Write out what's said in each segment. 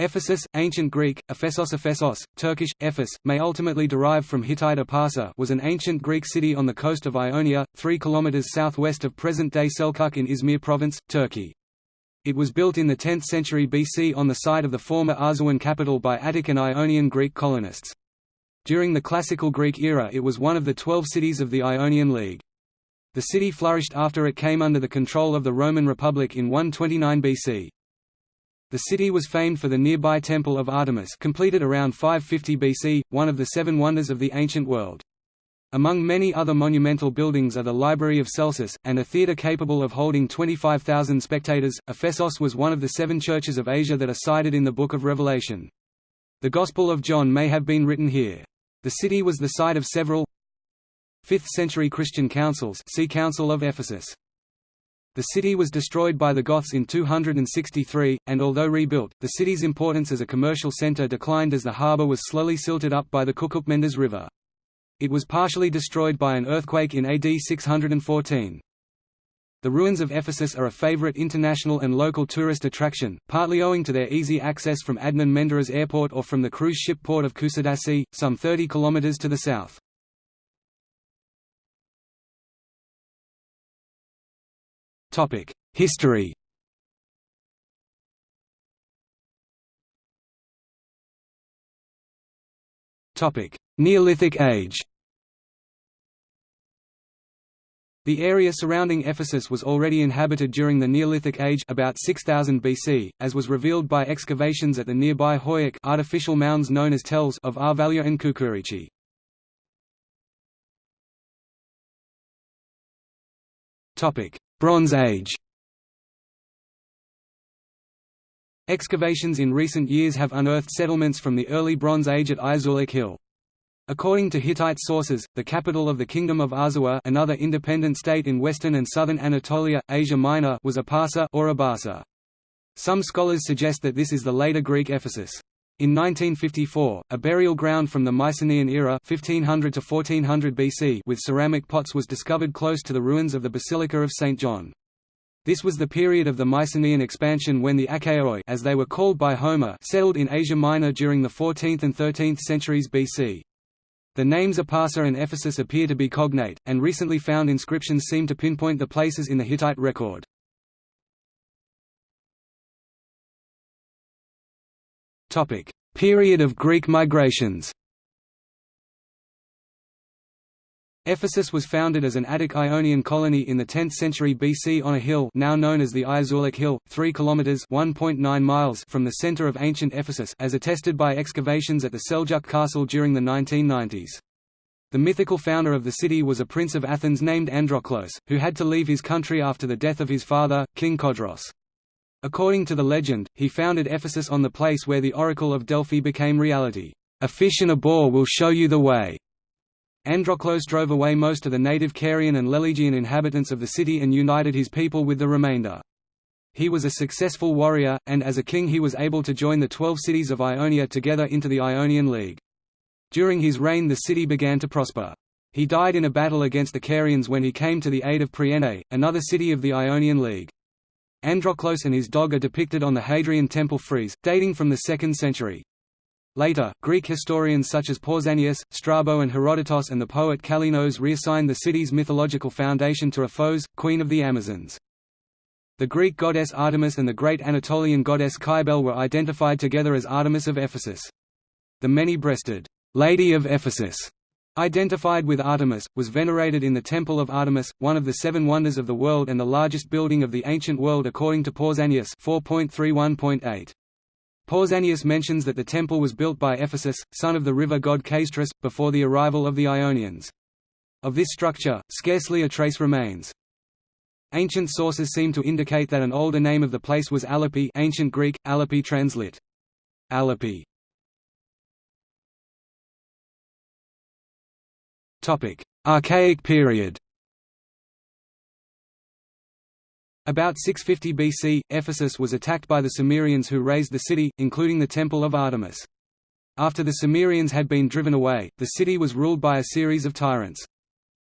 Ephesus, ancient Greek, Ephesos Ephesos, Turkish, Ephes, may ultimately derive from Hittite Epasa was an ancient Greek city on the coast of Ionia, 3 km southwest of present-day Selkuk in Izmir province, Turkey. It was built in the 10th century BC on the site of the former Arzuan capital by Attic and Ionian Greek colonists. During the Classical Greek era it was one of the twelve cities of the Ionian League. The city flourished after it came under the control of the Roman Republic in 129 BC. The city was famed for the nearby Temple of Artemis completed around 550 BC, one of the seven wonders of the ancient world. Among many other monumental buildings are the Library of Celsus, and a theatre capable of holding 25,000 spectators. Ephesos was one of the seven churches of Asia that are cited in the Book of Revelation. The Gospel of John may have been written here. The city was the site of several 5th-century Christian councils see Council of Ephesus. The city was destroyed by the Goths in 263, and although rebuilt, the city's importance as a commercial centre declined as the harbour was slowly silted up by the Kukukmendas River. It was partially destroyed by an earthquake in AD 614. The ruins of Ephesus are a favorite international and local tourist attraction, partly owing to their easy access from Adnan Menderes Airport or from the cruise ship port of Kusadasi, some 30 kilometers to the south. History. Topic: Neolithic age. The area surrounding Ephesus was already inhabited during the Neolithic Age about 6000 BC, as was revealed by excavations at the nearby Hoyak artificial mounds known as tells of Arvalia and Kukurichi. Bronze Age Excavations in recent years have unearthed settlements from the early Bronze Age at Izulik Hill. According to Hittite sources, the capital of the Kingdom of Arzawa another independent state in western and southern Anatolia, Asia Minor was Apasa or Abasa. Some scholars suggest that this is the later Greek Ephesus. In 1954, a burial ground from the Mycenaean era 1500 to 1400 BC with ceramic pots was discovered close to the ruins of the Basilica of St. John. This was the period of the Mycenaean expansion when the Achaeoi as they were called by Homer settled in Asia Minor during the 14th and 13th centuries BC. The names Apasa and Ephesus appear to be cognate, and recently found inscriptions seem to pinpoint the places in the Hittite record. Period of Greek migrations. Ephesus was founded as an Attic Ionian colony in the 10th century BC on a hill now known as the Ayazuluk Hill, 3 kilometers (1.9 miles) from the center of ancient Ephesus, as attested by excavations at the Seljuk Castle during the 1990s. The mythical founder of the city was a prince of Athens named Androclos, who had to leave his country after the death of his father, King Codros. According to the legend, he founded Ephesus on the place where the Oracle of Delphi became reality. A fish and a boar will show you the way. Androclos drove away most of the native Carian and Lelegian inhabitants of the city and united his people with the remainder. He was a successful warrior, and as a king he was able to join the twelve cities of Ionia together into the Ionian League. During his reign the city began to prosper. He died in a battle against the Carians when he came to the aid of Priene, another city of the Ionian League. Androclos and his dog are depicted on the Hadrian Temple frieze, dating from the 2nd century. Later, Greek historians such as Pausanias, Strabo and Herodotus and the poet Kallinos reassigned the city's mythological foundation to Aphos, queen of the Amazons. The Greek goddess Artemis and the great Anatolian goddess Cybele were identified together as Artemis of Ephesus. The many-breasted, Lady of Ephesus Identified with Artemis, was venerated in the Temple of Artemis, one of the seven wonders of the world and the largest building of the ancient world according to Pausanias 4.31.8. Pausanias mentions that the temple was built by Ephesus, son of the river god Caystrus, before the arrival of the Ionians. Of this structure, scarcely a trace remains. Ancient sources seem to indicate that an older name of the place was Alapi ancient Greek, Alapi translit. Alapi Archaic period About 650 BC, Ephesus was attacked by the Cimmerians who razed the city, including the Temple of Artemis. After the Cimmerians had been driven away, the city was ruled by a series of tyrants.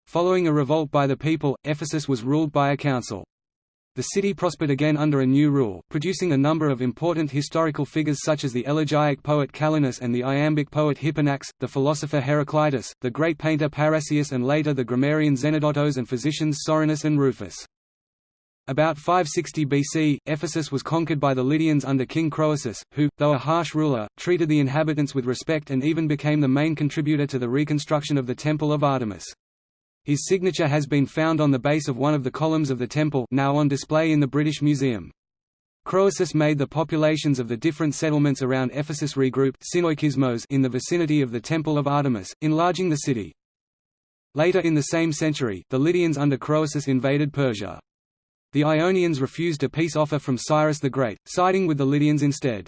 Following a revolt by the people, Ephesus was ruled by a council. The city prospered again under a new rule, producing a number of important historical figures such as the elegiac poet Callinus and the iambic poet Hipponax, the philosopher Heraclitus, the great painter Parrhasius and later the grammarian Xenodotos and physicians Soranus and Rufus. About 560 BC, Ephesus was conquered by the Lydians under King Croesus, who, though a harsh ruler, treated the inhabitants with respect and even became the main contributor to the reconstruction of the Temple of Artemis. His signature has been found on the base of one of the columns of the temple now on display in the British Museum. Croesus made the populations of the different settlements around Ephesus regroup in the vicinity of the Temple of Artemis, enlarging the city. Later in the same century, the Lydians under Croesus invaded Persia. The Ionians refused a peace offer from Cyrus the Great, siding with the Lydians instead.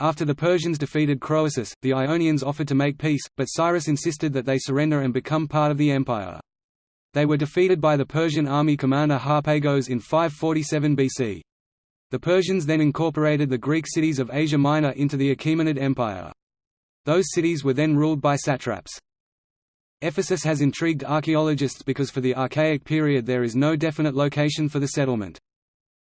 After the Persians defeated Croesus, the Ionians offered to make peace, but Cyrus insisted that they surrender and become part of the empire. They were defeated by the Persian army commander Harpagos in 547 BC. The Persians then incorporated the Greek cities of Asia Minor into the Achaemenid Empire. Those cities were then ruled by satraps. Ephesus has intrigued archaeologists because for the Archaic period there is no definite location for the settlement.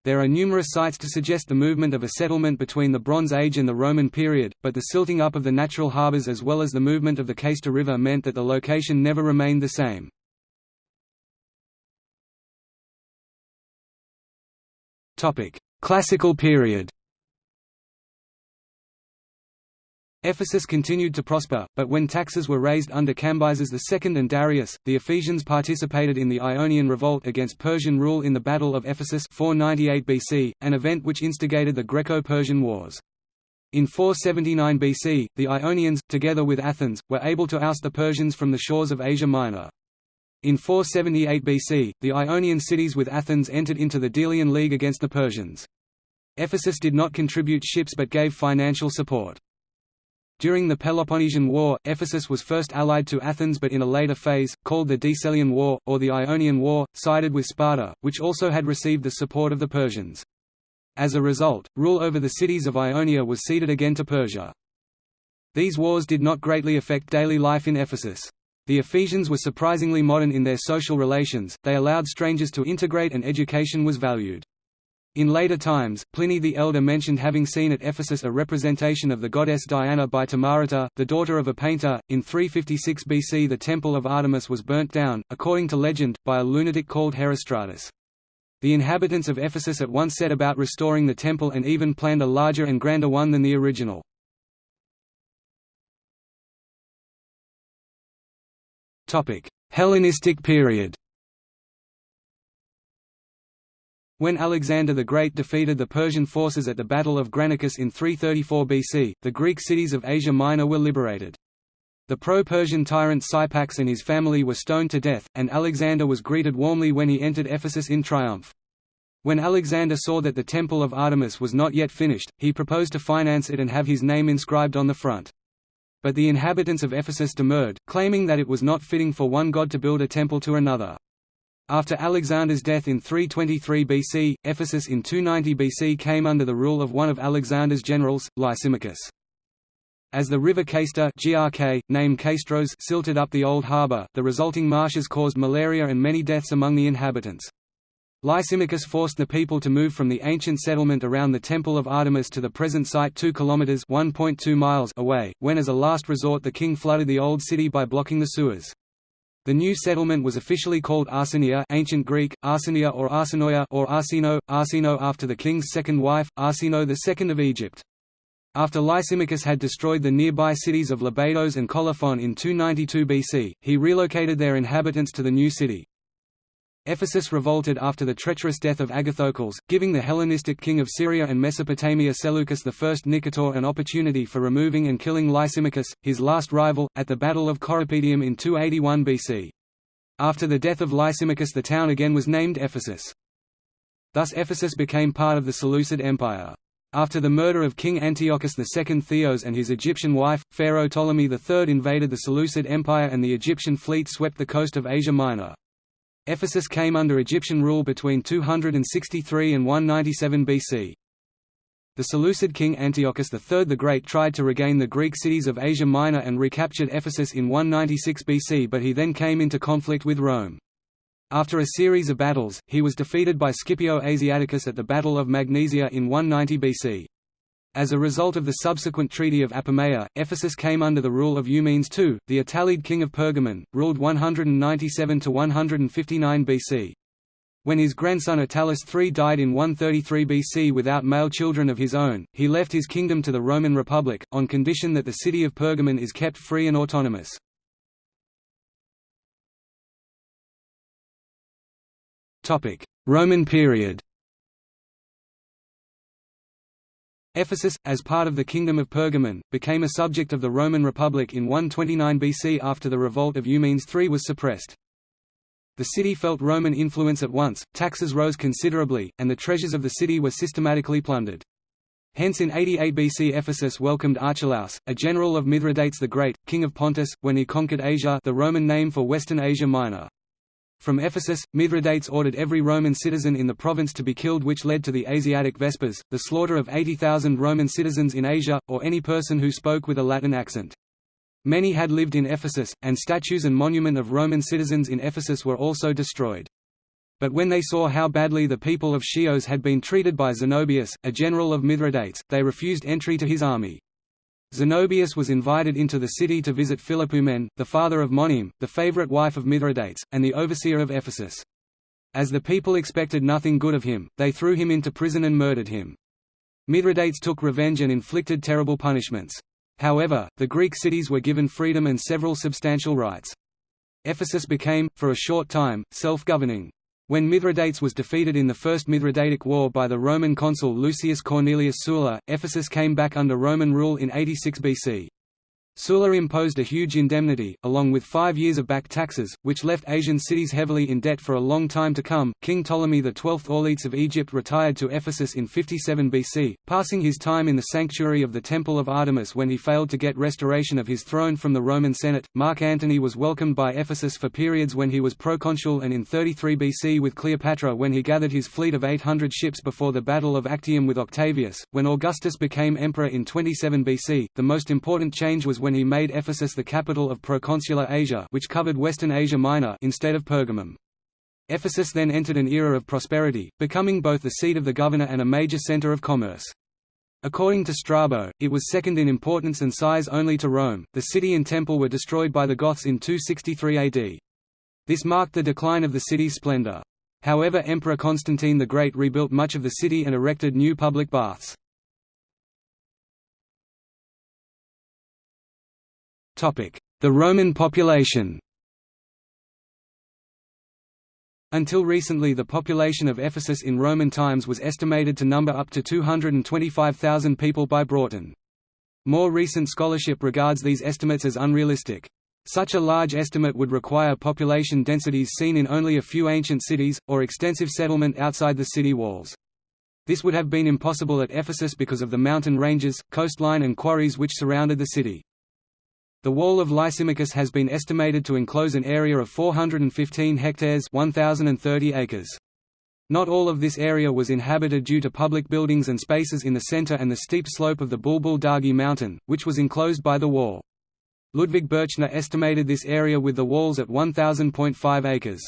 There are numerous sites to suggest the movement of a settlement between the Bronze Age and the Roman period, but the silting up of the natural harbors as well as the movement of the Cayster River meant that the location never remained the same. Classical period Ephesus continued to prosper, but when taxes were raised under Cambyses II and Darius, the Ephesians participated in the Ionian Revolt against Persian rule in the Battle of Ephesus 498 BC, an event which instigated the Greco-Persian Wars. In 479 BC, the Ionians, together with Athens, were able to oust the Persians from the shores of Asia Minor. In 478 BC, the Ionian cities with Athens entered into the Delian League against the Persians. Ephesus did not contribute ships but gave financial support. During the Peloponnesian War, Ephesus was first allied to Athens but in a later phase, called the Decelean War, or the Ionian War, sided with Sparta, which also had received the support of the Persians. As a result, rule over the cities of Ionia was ceded again to Persia. These wars did not greatly affect daily life in Ephesus. The Ephesians were surprisingly modern in their social relations, they allowed strangers to integrate and education was valued. In later times, Pliny the Elder mentioned having seen at Ephesus a representation of the goddess Diana by Timarete, the daughter of a painter. In 356 BC, the Temple of Artemis was burnt down, according to legend, by a lunatic called Herostratus. The inhabitants of Ephesus at once set about restoring the temple and even planned a larger and grander one than the original. Hellenistic period When Alexander the Great defeated the Persian forces at the Battle of Granicus in 334 BC, the Greek cities of Asia Minor were liberated. The pro-Persian tyrant Syrpax and his family were stoned to death, and Alexander was greeted warmly when he entered Ephesus in triumph. When Alexander saw that the Temple of Artemis was not yet finished, he proposed to finance it and have his name inscribed on the front. But the inhabitants of Ephesus demurred, claiming that it was not fitting for one god to build a temple to another. After Alexander's death in 323 BC, Ephesus in 290 BC came under the rule of one of Alexander's generals, Lysimachus. As the river Cayster GRK, named Caistros silted up the old harbour, the resulting marshes caused malaria and many deaths among the inhabitants. Lysimachus forced the people to move from the ancient settlement around the Temple of Artemis to the present site 2 kilometers (1.2 miles) away, when as a last resort the king flooded the old city by blocking the sewers. The new settlement was officially called Arsinoea ancient Greek, Arsinoea or Arsinoia or Arsino, Arsino after the king's second wife, Arsino II of Egypt. After Lysimachus had destroyed the nearby cities of Lebedos and Colophon in 292 BC, he relocated their inhabitants to the new city. Ephesus revolted after the treacherous death of Agathocles, giving the Hellenistic king of Syria and Mesopotamia Seleucus I Nicator an opportunity for removing and killing Lysimachus, his last rival, at the Battle of Corupedium in 281 BC. After the death of Lysimachus the town again was named Ephesus. Thus Ephesus became part of the Seleucid Empire. After the murder of King Antiochus II Theos and his Egyptian wife, Pharaoh Ptolemy III invaded the Seleucid Empire and the Egyptian fleet swept the coast of Asia Minor. Ephesus came under Egyptian rule between 263 and 197 BC. The Seleucid king Antiochus III the Great tried to regain the Greek cities of Asia Minor and recaptured Ephesus in 196 BC but he then came into conflict with Rome. After a series of battles, he was defeated by Scipio Asiaticus at the Battle of Magnesia in 190 BC. As a result of the subsequent Treaty of Apamea, Ephesus came under the rule of Eumenes II, the Attalid king of Pergamon, ruled 197–159 BC. When his grandson Attalus III died in 133 BC without male children of his own, he left his kingdom to the Roman Republic, on condition that the city of Pergamon is kept free and autonomous. Roman period Ephesus, as part of the Kingdom of Pergamon, became a subject of the Roman Republic in 129 BC after the revolt of Eumenes III was suppressed. The city felt Roman influence at once, taxes rose considerably, and the treasures of the city were systematically plundered. Hence in 88 BC Ephesus welcomed Archelaus, a general of Mithridates the Great, king of Pontus, when he conquered Asia the Roman name for Western Asia Minor. From Ephesus, Mithridates ordered every Roman citizen in the province to be killed which led to the Asiatic Vespers, the slaughter of 80,000 Roman citizens in Asia, or any person who spoke with a Latin accent. Many had lived in Ephesus, and statues and monument of Roman citizens in Ephesus were also destroyed. But when they saw how badly the people of Chios had been treated by Zenobius, a general of Mithridates, they refused entry to his army. Zenobius was invited into the city to visit Philopoemen, the father of Monime, the favorite wife of Mithridates, and the overseer of Ephesus. As the people expected nothing good of him, they threw him into prison and murdered him. Mithridates took revenge and inflicted terrible punishments. However, the Greek cities were given freedom and several substantial rights. Ephesus became, for a short time, self-governing. When Mithridates was defeated in the First Mithridatic War by the Roman consul Lucius Cornelius Sulla, Ephesus came back under Roman rule in 86 BC. Sulla imposed a huge indemnity, along with five years of back taxes, which left Asian cities heavily in debt for a long time to come. King Ptolemy XII Auletes of Egypt retired to Ephesus in 57 BC, passing his time in the sanctuary of the Temple of Artemis when he failed to get restoration of his throne from the Roman Senate. Mark Antony was welcomed by Ephesus for periods when he was proconsul and in 33 BC with Cleopatra when he gathered his fleet of 800 ships before the Battle of Actium with Octavius. When Augustus became emperor in 27 BC, the most important change was when he made Ephesus the capital of proconsular Asia which covered Western Asia Minor instead of Pergamum. Ephesus then entered an era of prosperity, becoming both the seat of the governor and a major center of commerce. According to Strabo, it was second in importance and size only to Rome. The city and temple were destroyed by the Goths in 263 AD. This marked the decline of the city's splendor. However Emperor Constantine the Great rebuilt much of the city and erected new public baths. The Roman population Until recently the population of Ephesus in Roman times was estimated to number up to 225,000 people by Broughton. More recent scholarship regards these estimates as unrealistic. Such a large estimate would require population densities seen in only a few ancient cities, or extensive settlement outside the city walls. This would have been impossible at Ephesus because of the mountain ranges, coastline and quarries which surrounded the city. The wall of Lysimachus has been estimated to enclose an area of 415 hectares 1,030 acres. Not all of this area was inhabited due to public buildings and spaces in the center and the steep slope of the Bulbul Dargi mountain, which was enclosed by the wall. Ludwig Bürchner estimated this area with the walls at 1,000.5 acres.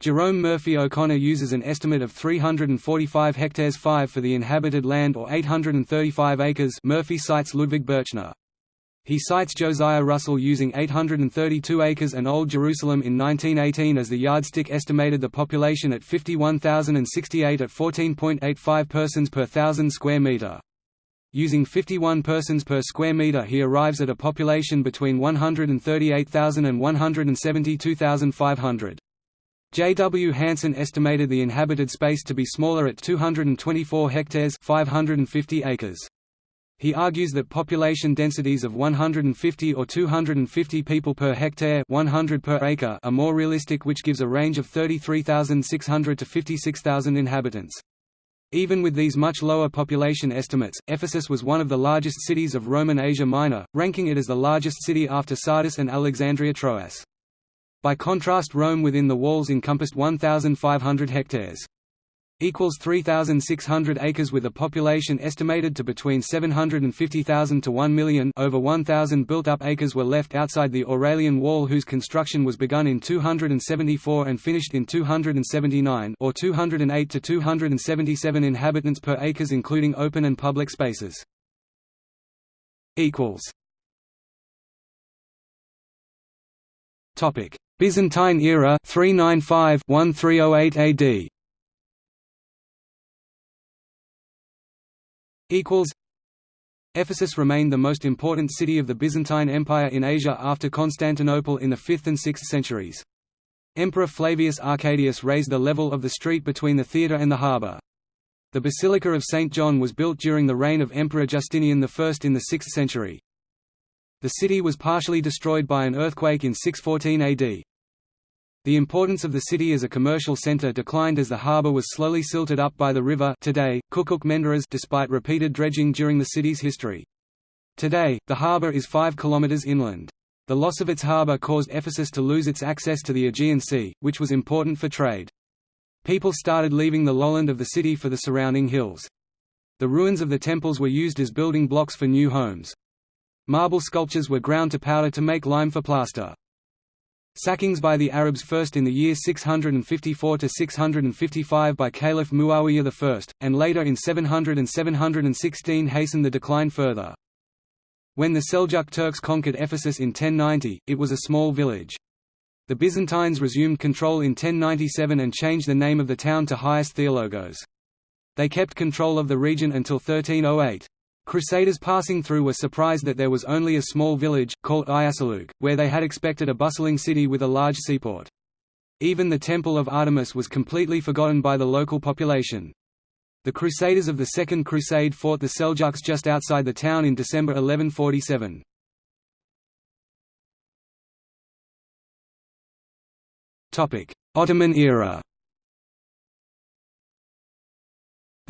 Jerome Murphy O'Connor uses an estimate of 345 hectares 5 for the inhabited land or 835 acres Murphy cites Ludwig Bürchner. He cites Josiah Russell using 832 acres and Old Jerusalem in 1918 as the yardstick estimated the population at 51,068 at 14.85 persons per thousand square metre. Using 51 persons per square metre he arrives at a population between 138,000 and 172,500. J. W. Hansen estimated the inhabited space to be smaller at 224 hectares 550 acres. He argues that population densities of 150 or 250 people per hectare 100 per acre are more realistic which gives a range of 33,600 to 56,000 inhabitants. Even with these much lower population estimates, Ephesus was one of the largest cities of Roman Asia Minor, ranking it as the largest city after Sardis and Alexandria Troas. By contrast Rome within the walls encompassed 1,500 hectares. Equals 3600 acres with a population estimated to between 750,000 to 1 million. Over 1000 built-up acres were left outside the Aurelian Wall whose construction was begun in 274 and finished in 279 or 208 to 277 inhabitants per acres including open and public spaces. Byzantine era 395-1308 AD equals Ephesus remained the most important city of the Byzantine Empire in Asia after Constantinople in the 5th and 6th centuries. Emperor Flavius Arcadius raised the level of the street between the theatre and the harbour. The Basilica of St. John was built during the reign of Emperor Justinian I in the 6th century. The city was partially destroyed by an earthquake in 614 AD. The importance of the city as a commercial center declined as the harbor was slowly silted up by the river today, Kukuk Menderes despite repeated dredging during the city's history. Today, the harbor is 5 kilometers inland. The loss of its harbor caused Ephesus to lose its access to the Aegean Sea, which was important for trade. People started leaving the lowland of the city for the surrounding hills. The ruins of the temples were used as building blocks for new homes. Marble sculptures were ground to powder to make lime for plaster. Sackings by the Arabs first in the year 654–655 by Caliph Muawiyah I, and later in 700 and 716 hastened the decline further. When the Seljuk Turks conquered Ephesus in 1090, it was a small village. The Byzantines resumed control in 1097 and changed the name of the town to Hagios Theologos. They kept control of the region until 1308. Crusaders passing through were surprised that there was only a small village, called Ayasuluk, where they had expected a bustling city with a large seaport. Even the Temple of Artemis was completely forgotten by the local population. The Crusaders of the Second Crusade fought the Seljuks just outside the town in December 1147. Ottoman era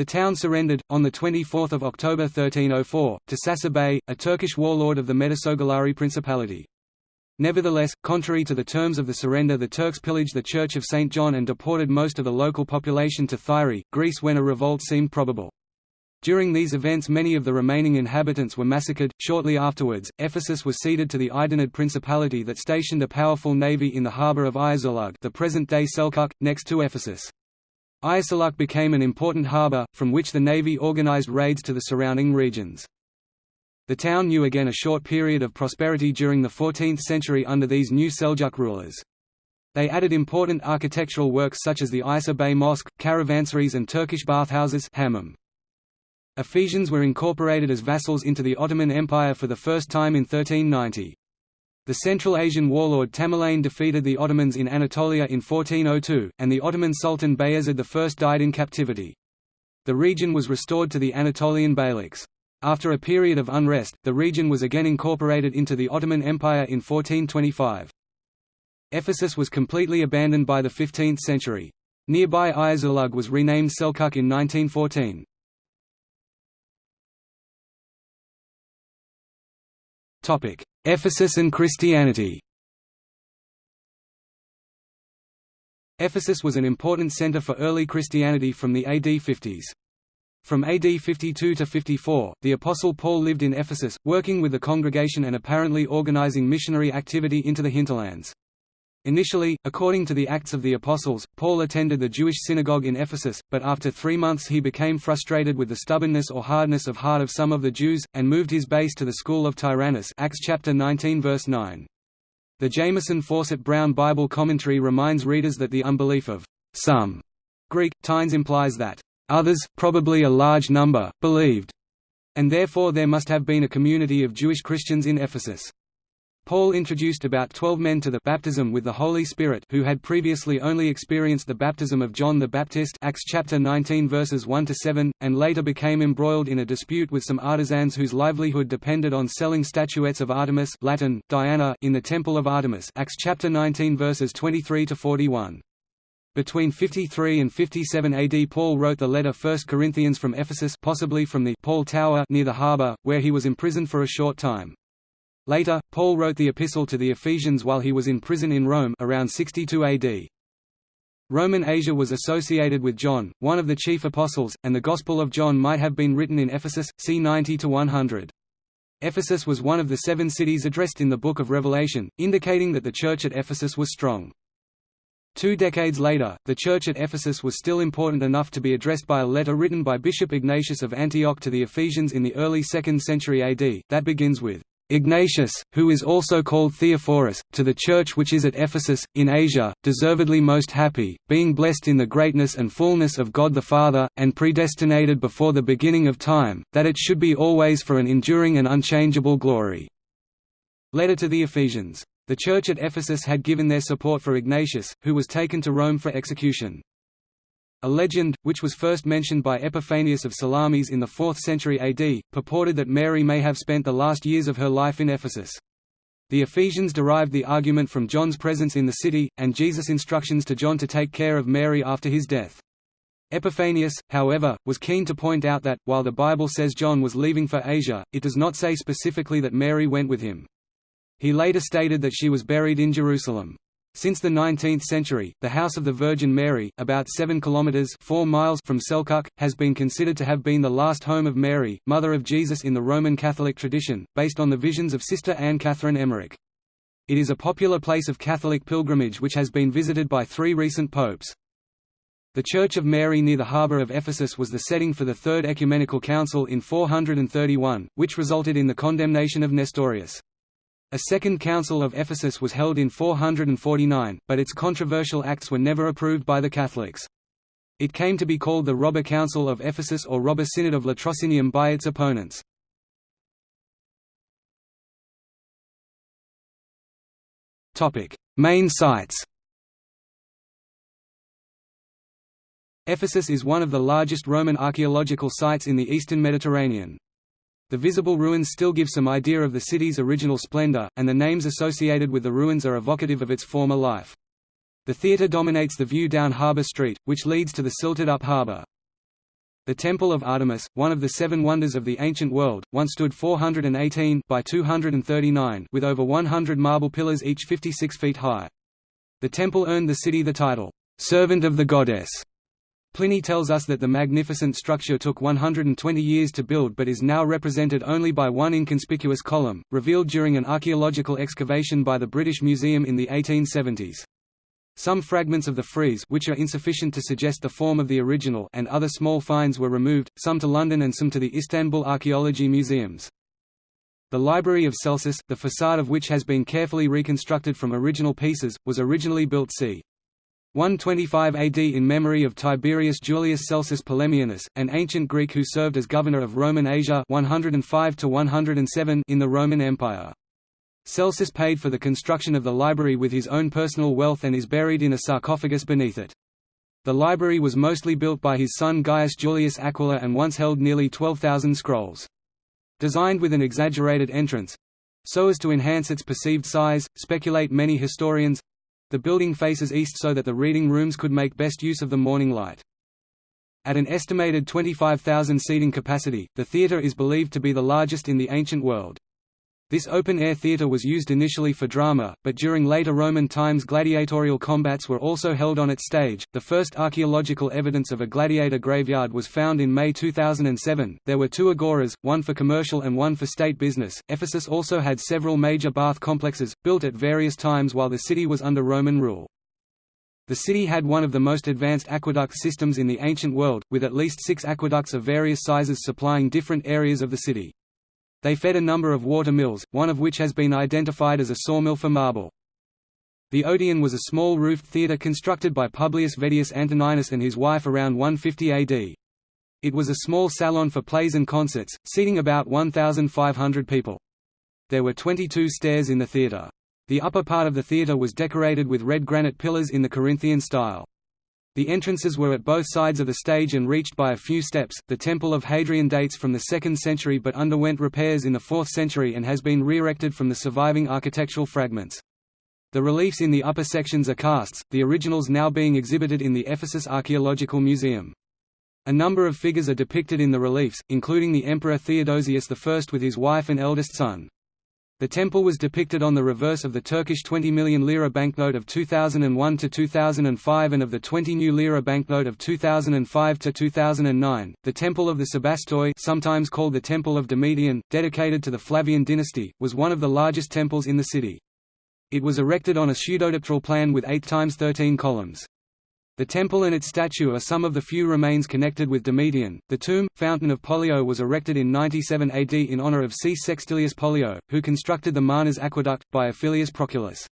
The town surrendered, on 24 October 1304, to Sasa Bey, a Turkish warlord of the Metasogalari Principality. Nevertheless, contrary to the terms of the surrender the Turks pillaged the Church of St. John and deported most of the local population to Thyri, Greece when a revolt seemed probable. During these events many of the remaining inhabitants were massacred. Shortly afterwards, Ephesus was ceded to the Aydinid Principality that stationed a powerful navy in the harbour of Ayasulug the present-day Selkuk, next to Ephesus. Ayasuluk became an important harbour, from which the navy organized raids to the surrounding regions. The town knew again a short period of prosperity during the 14th century under these new Seljuk rulers. They added important architectural works such as the Isa Bey Mosque, caravansaries and Turkish bathhouses hammam. Ephesians were incorporated as vassals into the Ottoman Empire for the first time in 1390. The Central Asian warlord Tamerlane defeated the Ottomans in Anatolia in 1402, and the Ottoman Sultan Bayezid I died in captivity. The region was restored to the Anatolian Beyliks. After a period of unrest, the region was again incorporated into the Ottoman Empire in 1425. Ephesus was completely abandoned by the 15th century. Nearby Ayasulug was renamed Selkuk in 1914. Ephesus and Christianity Ephesus was an important center for early Christianity from the AD 50s. From AD 52 to 54, the Apostle Paul lived in Ephesus, working with the congregation and apparently organizing missionary activity into the hinterlands. Initially, according to the Acts of the Apostles, Paul attended the Jewish synagogue in Ephesus, but after three months he became frustrated with the stubbornness or hardness of heart of some of the Jews, and moved his base to the school of Tyrannus Acts chapter 19 verse 9. The Jamieson Fausset Brown Bible commentary reminds readers that the unbelief of some Greek, Tynes implies that others, probably a large number, believed, and therefore there must have been a community of Jewish Christians in Ephesus. Paul introduced about twelve men to the baptism with the Holy Spirit who had previously only experienced the baptism of John the Baptist Acts chapter 19 verses 1 to 7, and later became embroiled in a dispute with some artisans whose livelihood depended on selling statuettes of Artemis Latin, Diana in the Temple of Artemis Acts chapter 19 verses 23 to 41. Between 53 and 57 AD Paul wrote the letter 1 Corinthians from Ephesus possibly from the Paul Tower near the harbour, where he was imprisoned for a short time. Later, Paul wrote the epistle to the Ephesians while he was in prison in Rome around 62 AD. Roman Asia was associated with John, one of the chief apostles, and the Gospel of John might have been written in Ephesus, c. 90–100. Ephesus was one of the seven cities addressed in the Book of Revelation, indicating that the church at Ephesus was strong. Two decades later, the church at Ephesus was still important enough to be addressed by a letter written by Bishop Ignatius of Antioch to the Ephesians in the early 2nd century AD, that begins with, Ignatius, who is also called Theophorus, to the church which is at Ephesus, in Asia, deservedly most happy, being blessed in the greatness and fullness of God the Father, and predestinated before the beginning of time, that it should be always for an enduring and unchangeable glory. Letter to the Ephesians. The church at Ephesus had given their support for Ignatius, who was taken to Rome for execution. A legend, which was first mentioned by Epiphanius of Salamis in the 4th century AD, purported that Mary may have spent the last years of her life in Ephesus. The Ephesians derived the argument from John's presence in the city, and Jesus' instructions to John to take care of Mary after his death. Epiphanius, however, was keen to point out that, while the Bible says John was leaving for Asia, it does not say specifically that Mary went with him. He later stated that she was buried in Jerusalem. Since the 19th century, the House of the Virgin Mary, about 7 kilometers 4 miles from Selçuk, has been considered to have been the last home of Mary, mother of Jesus in the Roman Catholic tradition, based on the visions of Sister Anne Catherine Emmerich. It is a popular place of Catholic pilgrimage which has been visited by three recent popes. The Church of Mary near the harbour of Ephesus was the setting for the Third Ecumenical Council in 431, which resulted in the condemnation of Nestorius. A second Council of Ephesus was held in 449, but its controversial acts were never approved by the Catholics. It came to be called the Robber Council of Ephesus or Robber Synod of Latrocinium by its opponents. Main sites Ephesus is one of the largest Roman archaeological sites in the eastern Mediterranean. The visible ruins still give some idea of the city's original splendor, and the names associated with the ruins are evocative of its former life. The theatre dominates the view down Harbour Street, which leads to the silted-up harbour. The Temple of Artemis, one of the seven wonders of the ancient world, once stood 418 by 239 with over 100 marble pillars each 56 feet high. The temple earned the city the title, "'Servant of the Goddess' Pliny tells us that the magnificent structure took 120 years to build but is now represented only by one inconspicuous column, revealed during an archaeological excavation by the British Museum in the 1870s. Some fragments of the frieze which are insufficient to suggest the form of the original and other small finds were removed, some to London and some to the Istanbul Archaeology Museums. The Library of Celsus, the facade of which has been carefully reconstructed from original pieces, was originally built c. 125 AD in memory of Tiberius Julius Celsus Polemianus, an ancient Greek who served as governor of Roman Asia 105 107 in the Roman Empire. Celsus paid for the construction of the library with his own personal wealth and is buried in a sarcophagus beneath it. The library was mostly built by his son Gaius Julius Aquila and once held nearly 12,000 scrolls. Designed with an exaggerated entrance—so as to enhance its perceived size, speculate many historians, the building faces east so that the reading rooms could make best use of the morning light. At an estimated 25,000 seating capacity, the theatre is believed to be the largest in the ancient world. This open-air theatre was used initially for drama, but during later Roman times gladiatorial combats were also held on its stage. The first archaeological evidence of a gladiator graveyard was found in May 2007. There were two agoras, one for commercial and one for state business. Ephesus also had several major bath complexes, built at various times while the city was under Roman rule. The city had one of the most advanced aqueduct systems in the ancient world, with at least six aqueducts of various sizes supplying different areas of the city. They fed a number of water mills, one of which has been identified as a sawmill for marble. The Odeon was a small roofed theatre constructed by Publius Vettius Antoninus and his wife around 150 AD. It was a small salon for plays and concerts, seating about 1,500 people. There were 22 stairs in the theatre. The upper part of the theatre was decorated with red granite pillars in the Corinthian style. The entrances were at both sides of the stage and reached by a few steps. The Temple of Hadrian dates from the 2nd century but underwent repairs in the 4th century and has been re-erected from the surviving architectural fragments. The reliefs in the upper sections are casts, the originals now being exhibited in the Ephesus Archaeological Museum. A number of figures are depicted in the reliefs, including the Emperor Theodosius I with his wife and eldest son. The temple was depicted on the reverse of the Turkish 20 million lira banknote of 2001 to 2005 and of the 20 new lira banknote of 2005 to 2009. The Temple of the Sebastoi, sometimes called the Temple of Domitian, dedicated to the Flavian dynasty, was one of the largest temples in the city. It was erected on a pseudodipteral plan with 8 times 13 columns. The temple and its statue are some of the few remains connected with Domitian. The tomb, Fountain of Pollio was erected in 97 AD in honor of C. Sextilius Pollio, who constructed the Marnes aqueduct, by Aphilius Proculus.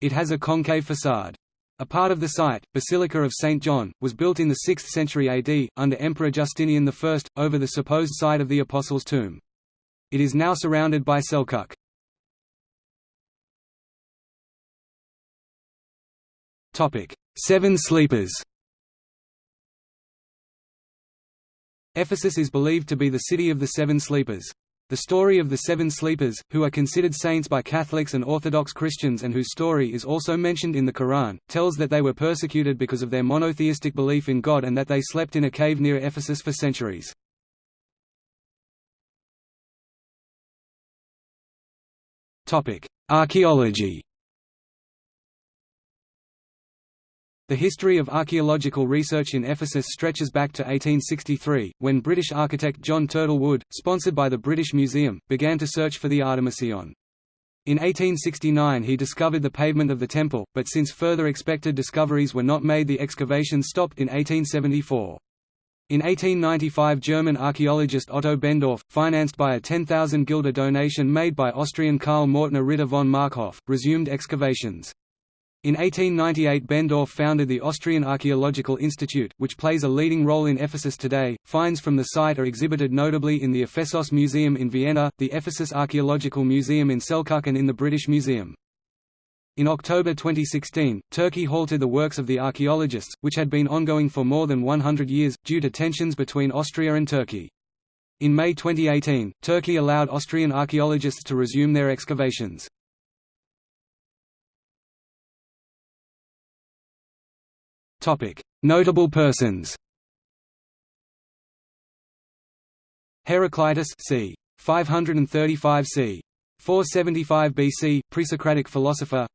It has a concave facade. A part of the site, Basilica of St. John, was built in the 6th century AD, under Emperor Justinian I, over the supposed site of the Apostles' tomb. It is now surrounded by Selkuk. Topic: Seven Sleepers. Ephesus is believed to be the city of the Seven Sleepers. The story of the Seven Sleepers, who are considered saints by Catholics and Orthodox Christians and whose story is also mentioned in the Quran, tells that they were persecuted because of their monotheistic belief in God and that they slept in a cave near Ephesus for centuries. Archaeology The history of archaeological research in Ephesus stretches back to 1863, when British architect John Turtle Wood, sponsored by the British Museum, began to search for the Artemision. In 1869 he discovered the pavement of the temple, but since further expected discoveries were not made the excavations stopped in 1874. In 1895 German archaeologist Otto Benndorf, financed by a 10,000 guilder donation made by Austrian Karl Mautner Ritter von Markhof, resumed excavations. In 1898 Benndorf founded the Austrian Archaeological Institute, which plays a leading role in Ephesus today. Finds from the site are exhibited notably in the Ephesos Museum in Vienna, the Ephesus Archaeological Museum in Selkuk and in the British Museum. In October 2016, Turkey halted the works of the archaeologists, which had been ongoing for more than 100 years, due to tensions between Austria and Turkey. In May 2018, Turkey allowed Austrian archaeologists to resume their excavations. Notable persons. Heraclitus c. 535 c. 475 BC, pre-Socratic philosopher.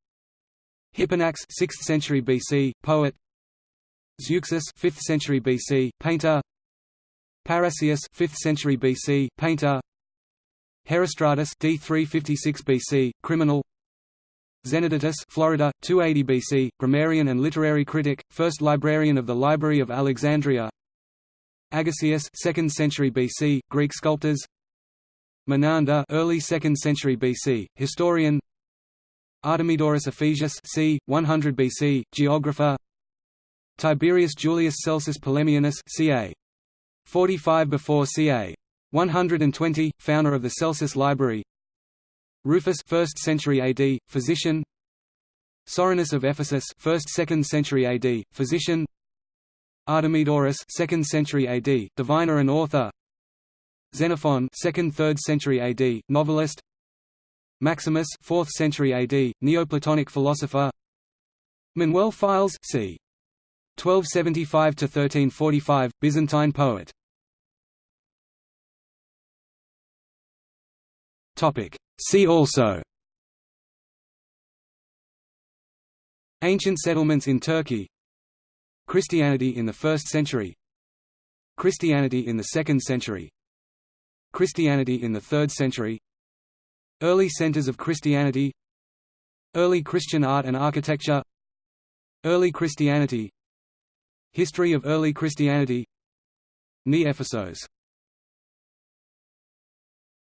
Hipponax 6th century BC, poet. Zeuxis 5th century BC, painter. Parrhasius 5th century BC, painter. Herostratus d 356 BC, criminal. Zenodotus Florida, 280 BC, grammarian and literary critic, first librarian of the Library of Alexandria Agesius 2nd century BC, Greek sculptors Menander early 2nd century BC, historian Artemidorus Ephesius c. 100 BC, geographer Tiberius Julius Celsus Polemianus ca. 45 before ca. 120, founder of the Celsus Library Rufus 1st century AD, physician. Soranus of Ephesus 1st 2nd century AD, physician. Artemidorus 2nd century AD, diviner and author. Xenophon 2nd 3rd century AD, novelist. Maximus 4th century AD, Neoplatonic philosopher. Manuel Philes c. 1275 to 1345, Byzantine poet. Topic See also. Ancient settlements in Turkey. Christianity in the 1st century. Christianity in the 2nd century. Christianity in the 3rd century. Early centers of Christianity. Early Christian art and architecture. Early Christianity. History of early Christianity. Ne Ephesos